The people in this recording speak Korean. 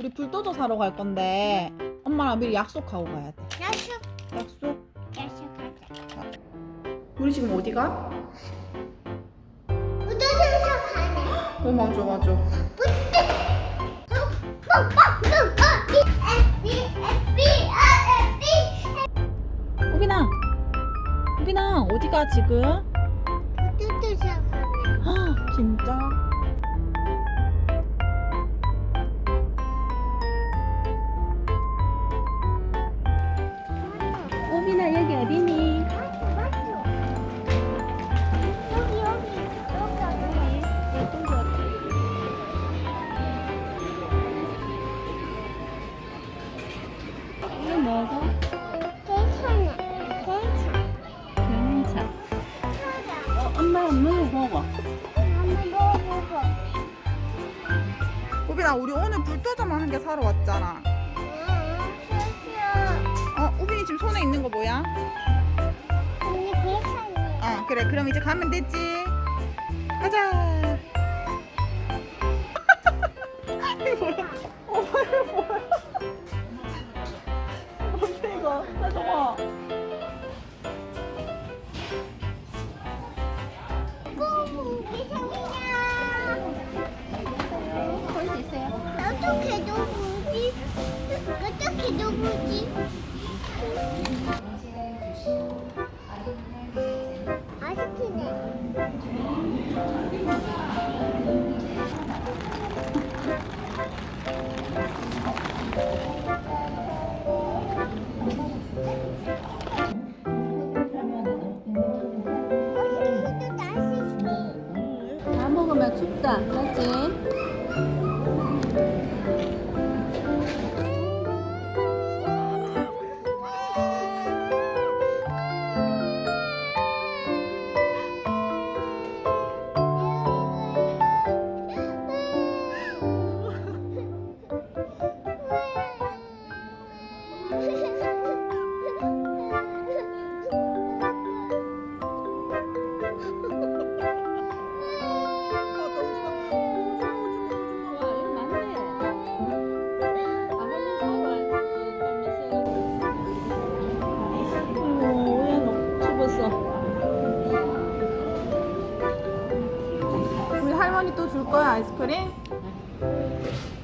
우리 불도저 사러 갈 건데 엄마랑 미리 약속하고 가야 돼. 약속 약속. 약속하자 우리 지금 어디 가? 우주선수 가네 어 맞아 맞아. 우빈아. 우빈아 어디 가 지금? 헉, 진짜? 우빈아 어, 엄마 엄마. 우빈아 우리 오늘 불도저만 한 개 사러 왔잖아. 어 우빈이 지금 손에 있는 거 뭐야? 어 그래 그럼 이제 가면 되지. 가자. 이거 뭐야? 어 이거 뭐야? 어떻게 누구지? 어떻게 누구지? 아쉽네. 먹으면 춥다. 맞지? 또 줄 거야 아이스크림? 네.